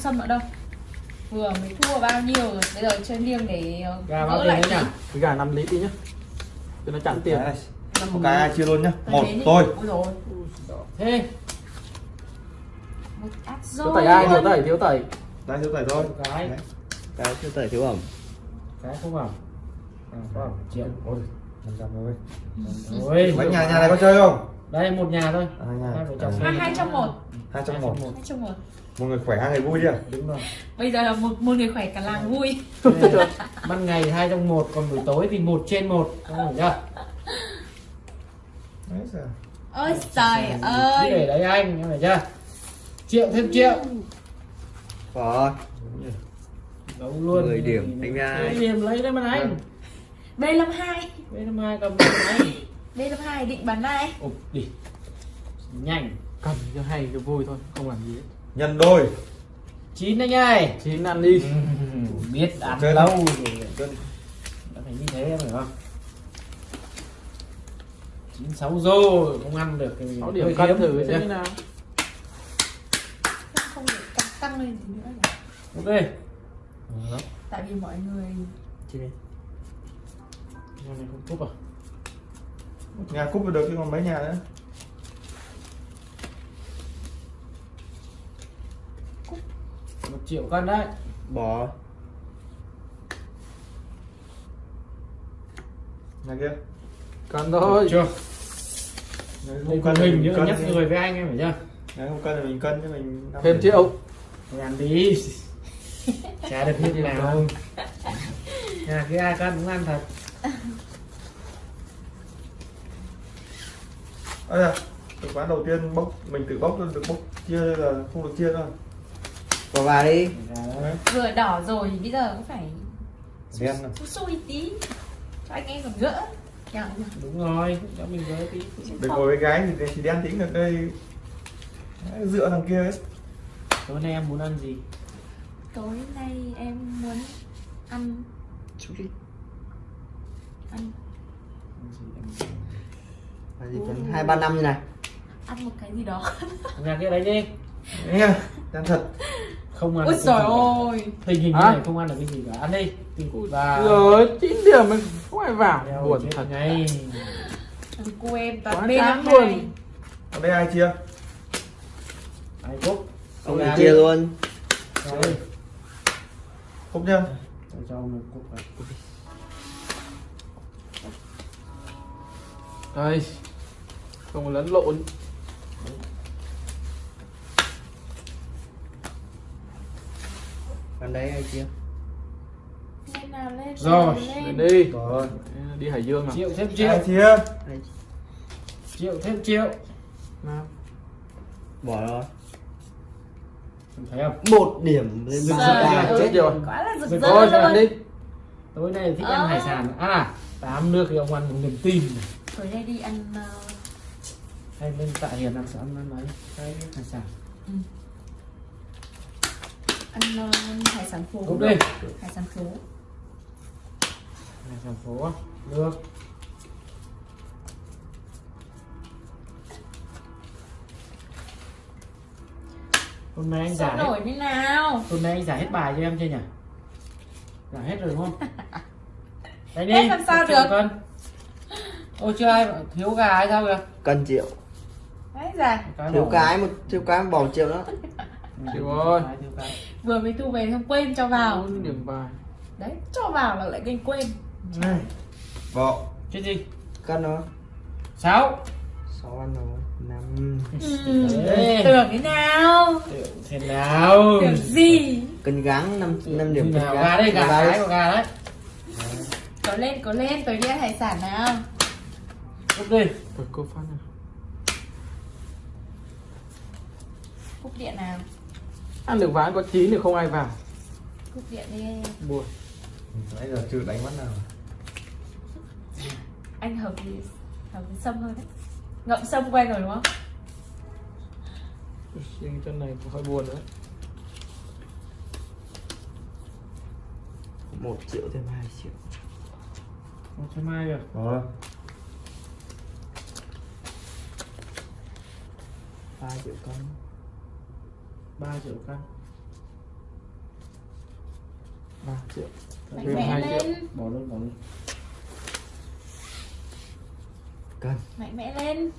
xâm nữa đâu? Vừa mới thua bao nhiêu rồi? Bây giờ chơi liêng để ờ, gà gỡ lại nhỉ cái gà 5 lít đi nhá. Cho nó chặn tiền. Một cái ai chia luôn nhá. Một tôi thế. Thiếu tẩy ai? Thiếu tẩy thiếu tẩy. Đây thiếu tẩy thôi. Cái cái chưa tẩy thiếu ẩm. Cái không vào à, có triệu. Ôi năm trăm thôi. Ôi mấy nhà nhà này có chơi không đây một nhà thôi. À, nhà. hai à. hai trong một. Hai trong một. Hai trong một. Một người khỏe hai người vui chưa? Đúng rồi. Bây giờ là một một người khỏe cả làng vui. Ban ngày hai trong một còn buổi tối thì một trên một. Hiểu chưa đấy ôi trời ơi. để đấy anh em hiểu chưa? Triệu thêm triệu. Rồi đấu luôn. 10 điểm anh ai điểm lấy đấy mà anh. B52 B52 cầm máy B52 định bắn này Ồ, đi. Nhanh, cầm cho hay cho vui thôi, không làm gì. Hết. Nhân đôi. Chín anh ơi. Chín ăn đi. Biết ăn chơi lâu rồi. Chơi. Đã phải như thế em phải không? chín sáu rồi, không ăn được thì 6 điểm cân thử xem như nào. Không được tăng, lên thì nữa nhỉ? Ok. Tại vì mọi người Chị đi. Này không tốt à? Nhà cúp được chứ còn mấy nhà nữa? Một triệu cân đấy. Bỏ. Nhà kia. Cân thôi. Chưa. Nhà không cân hình mình nhưng nhắc người với anh em hiểu chưa? Nhà không cân thì mình cân chứ mình thêm triệu. Ăn đi chả được như nào nhà cái ai cân cũng ăn thật Ây da, từ quán đầu tiên bốc mình tự bốc được bốc chia là không được chia thôi bỏ vào đi. Đấy. vừa đỏ rồi thì bây giờ cũng phải đen này. xui tí cho anh em còn gỡ. Đúng rồi cho mình với tí. Để ngồi với gái thì thì đen tính được đây. Đấy, dựa thằng kia ấy. Tối nay em muốn ăn gì? Tối nay em muốn ăn chút đi. Ăn. Ăn gì em- là hai ba năm như này. Ăn một cái gì đó. Nhà kia đấy đi. Nha đen thật. Không ăn ôi trời ơi tình hình như Hả? này không ăn được cái gì cả. Ăn đi. Và rồi chín điểm mình không ai vào. Đeo buồn thật. ngay. Thằng cô em Quá toàn b chán năm luôn. hai ở đây ai chia? Ai cúc ông gà thì chia luôn. Rồi, không nha tôi cho ông một cúc vào. đây không lẫn lộn. Đấy chia lên nào lên Rồi, lên, đi. Rồi. Đi hải dương nào. Triệu thêm ai triệu. Ai- triệu thêm triệu. Nào. Bỏ rồi. Em thấy không? Một điểm lên Rực rỡ ra. chết rồi. quá là rực Rồi, rỡ thôi ăn luôn đi. Tối nay thích Ờ. ăn hải sản. Ăn à tám nước thì ông ăn một niềm tin. Tối nay đi ăn ờ, hay lên tạ hiền ăn ăn ăn mấy cái hải sản. Ăn ờ, hải sản phố ok hải sản phố. Hải sản phố được. Hôm nay anh sao giải hết, nổi như nào? hôm nay anh giải hết bài cho em chưa nhỉ? Giải hết rồi đúng không? Đấy đi Hết làm sao được? Ôi chưa ai thiếu gà hay sao kìa? Cân triệu thiếu bỏ. cái một thiếu cái bỏ một triệu đó Ừ, Chịu ơi. cái, thiếu cái. vừa mới thu về xong quên cho vào. Điểm bài. Đấy cho vào là lại gây quên. Này. Bỏ Chết gì? Cân đó sáu. Sáu ăn rồi năm. Ừ, Đấy. tưởng thế nào? Thế nào? Tưởng gì? Cân gắng năm năm điểm cân gắng. Gà đây gà cái của gà đấy. Có lên có lên đi ăn hải sản nào. Ok cô phát nào cúp điện nào? Ăn được ván có chín thì không ai vào? Cúp điện đi. Buồn. Nãy giờ chưa đánh mắt nào. Anh hợp thì hợp với sâm hơn đấy. Ngậm sâm quen rồi đúng không? Riêng chân này cũng hơi buồn nữa. Một triệu thêm hai triệu. Một trăm hai rồi rồi. Ba triệu cân ba triệu cân 3 triệu. Mạnh thêm mẽ 2 triệu. Lên bỏ luôn bỏ luôn. Cân. Mạnh mẽ lên.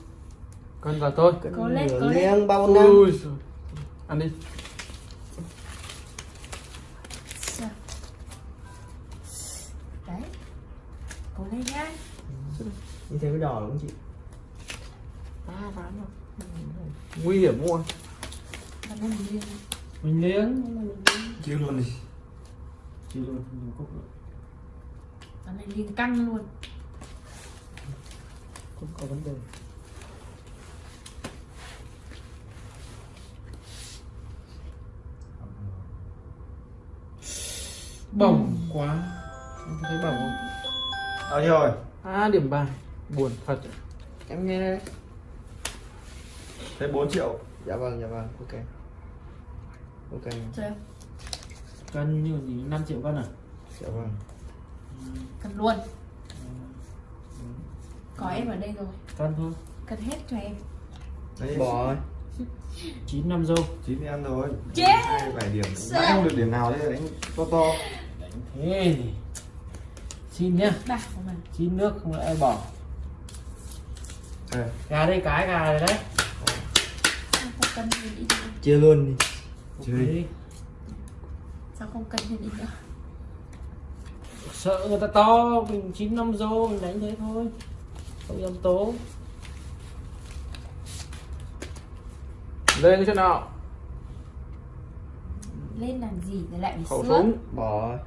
Cân vào tôi cân Cố lên, cố lên. bao năm? Ui ăn đi. Sao? đấy. Cố lên nhá. Như thế mới đỏ đúng không chị? Ba ván rồi. Nguy hiểm liền mình liếng. Chia luôn đi. Chỉ luôn nhiều cốc nữa. Và lên liền căng luôn. Không có vấn đề. Bỏng quá. Em thấy bỏng không? Bao nhiêu rồi. À điểm bài buồn thật. Em nghe đây. Thế 4 triệu. Dạ vâng dạ vâng ok ok. Chơi cân như gì? 5 triệu cân à? Dạ vâng. Cần luôn. Có em ở đây rồi. Cân thôi. Cần hết cho em. Đấy. Bỏ rồi 9 năm dâu chín ăn rồi. Chết! hai bảy điểm. Nãy không được điểm nào đấy đánh to to. Thế thì xin nhá. Bạc của mình xin nước không lại bỏ. Gà đây cái gà này đấy. Chia luôn đi Chơi. đi sao không cần thêm ít nữa? Sợ người ta to mình chín năm dâu mình đánh thế thôi. Không dám tố. Lên cái chỗ nào? Lên làm gì để lại bị khẩu súng. Bỏ.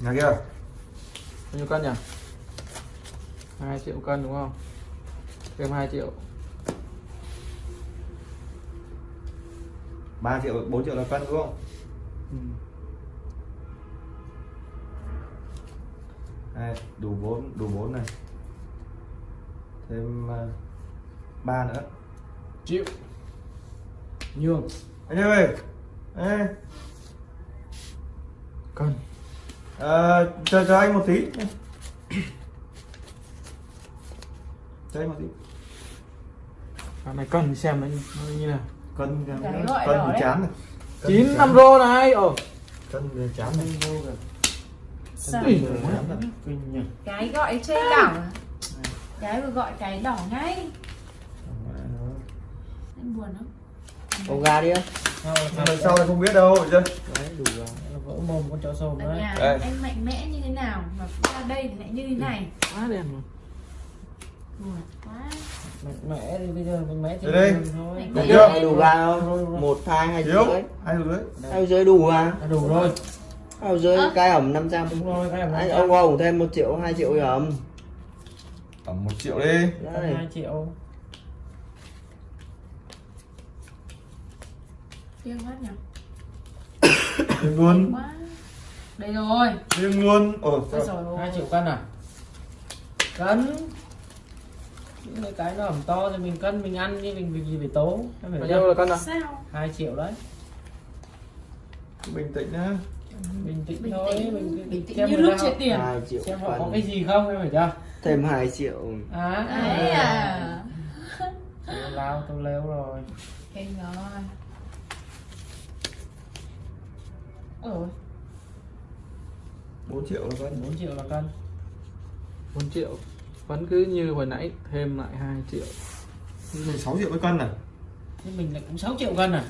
Rồi nhà kia. Bao nhiêu cân nhỉ? 2 triệu cân đúng không? Thêm 2 triệu 3 triệu 4 triệu là cân đúng không? Ừ. Đây, đủ 4 đủ 4 này. Thêm uh, 3 nữa. Chịu. Nhường. Anh ơi Ê, cân. Ờ, chờ cho anh một tí. Cho anh một tí. Cái này cân xem nó như, nó như nào cân cân đỏ thì chán này chín năm rô này. Ồ. Cân thì chán này rồi. Thì chán nhỉ. Cái gọi trên đảo. Cái vừa gọi cái đỏ ngay. Em buồn lắm. Ô gà đi á sao lần sau thì không biết đâu chưa đấy đủ rồi. Vỡ mồm con chó sồn ở đấy. anh mạnh mẽ như thế nào mà ra đây thì lại như thế này? Quá đen rồi. Buồn quá mẽ thì bây giờ mẽ thì Đây. thôi. Đủ chưa? đủ gà không? Một hai hai rưỡi. Hai rưỡi. Hai rưỡi đủ à đủ rồi. Hai Ơ. cái ẩm 500 đúng rồi các em anh ông ông thêm một triệu hai triệu ẩm. Tầm một triệu đi. Hai triệu. Tiếc quá nhỉ? Riêng luôn. Đây rồi. Riêng luôn. Ồ Ôi sao- trời ơi. hai triệu cân à? Cân những cái nó ẩm to thì mình cân mình ăn như mình việc gì phải tố em bao phải nhiêu là cân à? Sao? Hai triệu đấy. Bình tĩnh nhá. Bình tĩnh bình thôi tĩnh mình bình tĩnh xem như ta- chia tiền. Hai triệu xem họ có cái gì không em phải chưa? Thêm hai triệu. À đấy à. Tôi lao tôi léo rồi. Kinh rồi. Ôi 4 triệu là cân. 4 triệu là cân. 4 triệu vẫn cứ như hồi nãy thêm lại 2 triệu. Mình 6 triệu với cân này thế mình lại cũng 6 triệu cân à,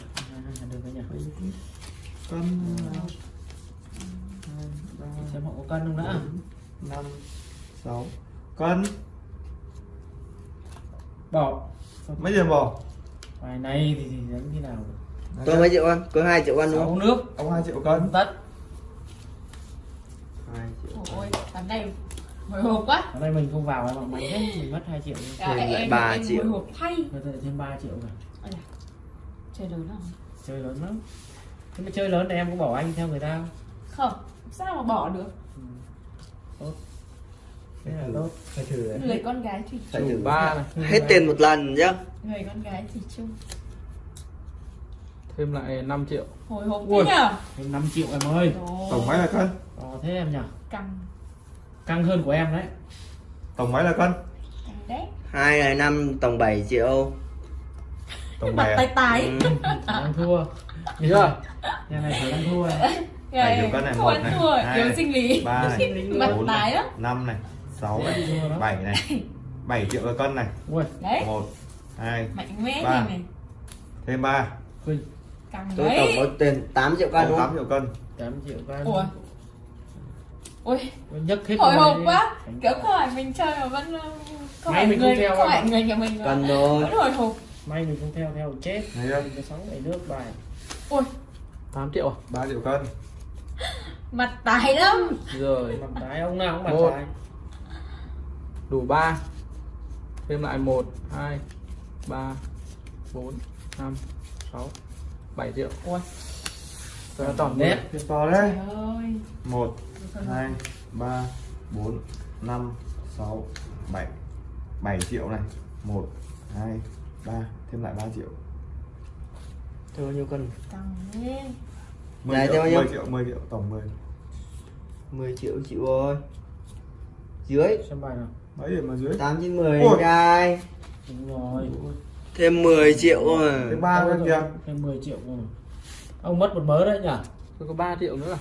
à được rồi nhỉ cân xem họ có cân không đã. năm sáu. Cân. Bỏ. Mấy tiền bỏ? Bài này thì, thì đánh thế nào? Tôi mấy triệu ăn? Có hai triệu ăn đúng không? nước. Ông 2 triệu cân. Cân tất. Hai triệu ôi ván này hồi hộp quá. Ở đây mình không vào mà mạnh hết mình mất 2 triệu đi. Cả Thêm lại em ba em triệu. hồi hộp thay. Rồi lại thêm 3 triệu rồi. Da, chơi lớn không chơi lớn lắm. Thế mà chơi lớn thì em có bỏ anh theo người ta không? Không sao mà bỏ được? Thế là tốt. Phải thử đấy. Người con gái thủy phải chung. thử ba này hết tiền một lần nhá. Người con gái thủy chung. Thêm lại 5 triệu. Hồi hộp thế nhở thêm 5 triệu em ơi. Rồi, tổng mấy là cân Ờ, thế em nhỉ căng căng hơn của em đấy. Tổng mấy là cân hai ngày năm tổng 7 triệu. Tổng mặt bảy tay à? tái Ừ. đang thua. Thấy chưa? Nhà này phải ăn thua. Cân này, một này, thua hai sinh lý. Ba này. Bốn này. năm này. Sáu này. Bảy này. Bảy triệu cân này. Ui. Đấy. Một hai mạnh mẽ Ba. thêm ba. Tôi tổng có tiền 8 triệu cân đúng tám không? triệu cân 8 triệu cân ủa ui nhất hết hồi hộp quá. Kiểu không phải mình chơi mà vẫn ờ, không May phải mình không người theo không phải người nhà mình Cần rồi. vẫn hồi hộp. May mình không theo theo chết. Thấy có sáu ngày nước bài. Ui 8 triệu à? Ba triệu cân. Mặt tái lắm. Rồi. Mặt trái ông nào cũng mặt Một. trái đủ 3 thêm lại 1 2 3 4 5 6 7 triệu. Ui Rồi tổng nét to đấy. Một hai ba bốn năm sáu bảy. Bảy triệu này. Một hai ba. Thêm lại ba triệu. Thôi bao nhiêu cân? Thế mười Dài triệu theo bao nhiêu? mười triệu mười triệu tổng mười. 10 triệu chịu rồi. Dưới. Xem bài nào. Mấy điểm mà dưới. 8 trên 10 Ôi. đúng rồi. Thêm 10 triệu rồi. Thêm ba Đâu cân rồi? kìa thêm 10 triệu rồi ông mất một mớ đấy nhỉ tôi có 3 triệu nữa là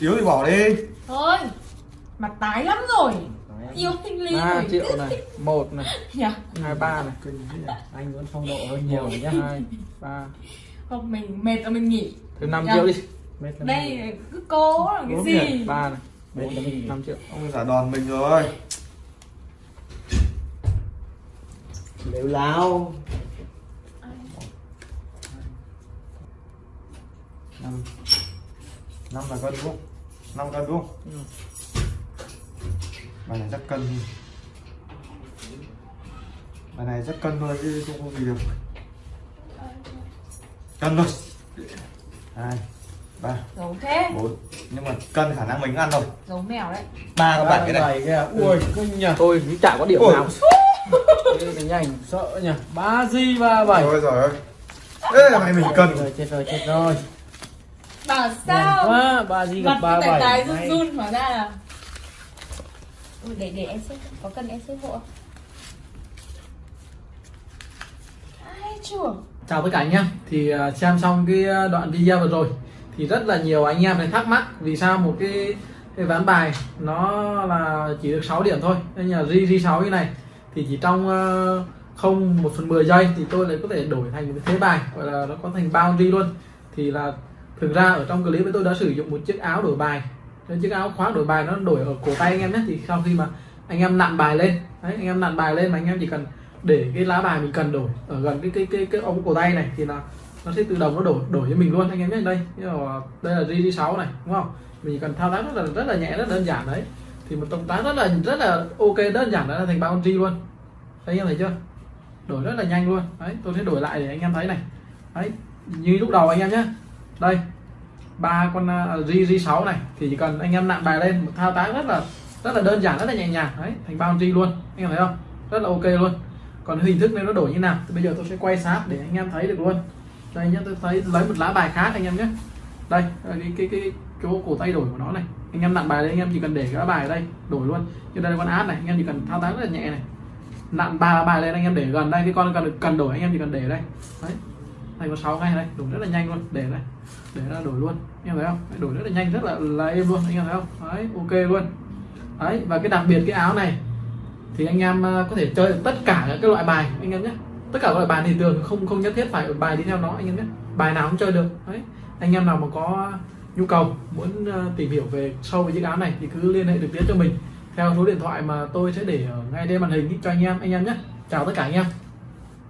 yếu thì bỏ đi. Thôi mặt tái lắm rồi. Yêu sinh lý 3 rồi. triệu này một này nhỉ hai ba này. Anh vẫn phong độ hơn nhiều rồi nhá hai ba. Không mình mệt rồi mình nghỉ. Thêm 5 Dạ. triệu đi. Mệt đây cứ cố làm cái Bốn gì? ba này. Mình 5 triệu. Ông giả đòn mình rồi. Nếu lao năm. Năm là cân đúng không? Năm cân đúng không? Ừ. bài này chắc cân. Đi bài này chắc cân thôi chứ không có gì được. Cân thôi. Hai ba giấu thế. bốn. Nhưng mà cân khả năng mình ăn rồi. Giấu mèo đấy. Ba các bạn cái này. Kìa. Ui kinh nhỉ tôi cũng chả có điểm Ôi. nào. Cái nhanh sợ nhỉ ba di ba bảy. Rồi rồi. Ê mày mình cân. rồi chết rồi chết rồi bảo sao? quá ba di gặp mặt ba tài tài bảy run run hóa ra. Là Ui, để để em xếp có cần em xếp hộ không? ai chưa chào tất cả anh em. Thì à, xem xong cái à, đoạn video vừa rồi thì rất là nhiều anh em này thắc mắc vì sao một cái cái ván bài nó là chỉ được 6 điểm thôi. Nên là ri ri 6 như này thì chỉ trong ờ, không một phần 10 giây thì tôi lại có thể đổi thành một thế bài gọi là nó có thành boundary luôn. Thì là thực ra ở trong clip tôi đã sử dụng một chiếc áo đổi bài. Nên chiếc áo khoác đổi bài nó đổi ở cổ tay anh em nhé, thì sau khi mà anh em nặn bài lên, đấy, anh em nặn bài lên mà anh em chỉ cần để cái lá bài mình cần đổi ở gần cái cái cái cái ống cổ tay này thì là nó sẽ tự động nó đổi đổi cho mình luôn, anh em nhé. Đây là- đây là GD6 này, đúng không? Mình cần thao tác rất là rất là nhẹ, rất đơn giản đấy. Thì một động tác rất là rất là ok, đơn giản đã là thành boundary luôn. Thấy anh em thấy chưa? Đổi rất là nhanh luôn. Đấy, tôi sẽ đổi lại để anh em thấy này. Đấy, như lúc đầu anh em nhé đây ba con uh, G G6 này thì chỉ cần anh em nặn bài lên một thao tác rất là rất là đơn giản rất là nhẹ nhàng. Đấy thành boundary luôn anh em thấy không? Rất là ok luôn. Còn hình thức này nó đổi như nào thì bây giờ tôi sẽ quay sát để anh em thấy được luôn. Đây nhá tôi thấy lấy một lá bài khác anh em nhé. Đây cái cái cái chỗ cổ tay đổi của nó này. Anh em nặn bài lên anh em chỉ cần để cái lá bài ở đây đổi luôn. Như đây là con át này anh em chỉ cần thao tác rất là nhẹ này. Nặn ba bài lên anh em để gần đây cái con cần cần đổi anh em chỉ cần để đây. Đấy thành có sáu ngay đây, đổi rất là nhanh luôn, để đây, để ra đổi luôn. Anh em thấy không? Đổi rất là nhanh, rất là là êm luôn, anh em thấy không? Đấy, ok luôn. Đấy, và cái đặc biệt cái áo này, thì anh em à, có thể chơi tất cả các loại bài, anh em nhé. Tất cả các loại bài thì thường không không nhất thiết phải bài đi theo nó, anh em nhé. Bài nào cũng chơi được, đấy. Anh em nào mà có nhu cầu, muốn à, tìm hiểu về sâu về chiếc áo này thì cứ liên hệ trực tiếp cho mình. Theo số điện thoại mà tôi sẽ để ở ngay trên màn hình cho anh em anh em nhé. Chào tất cả anh em.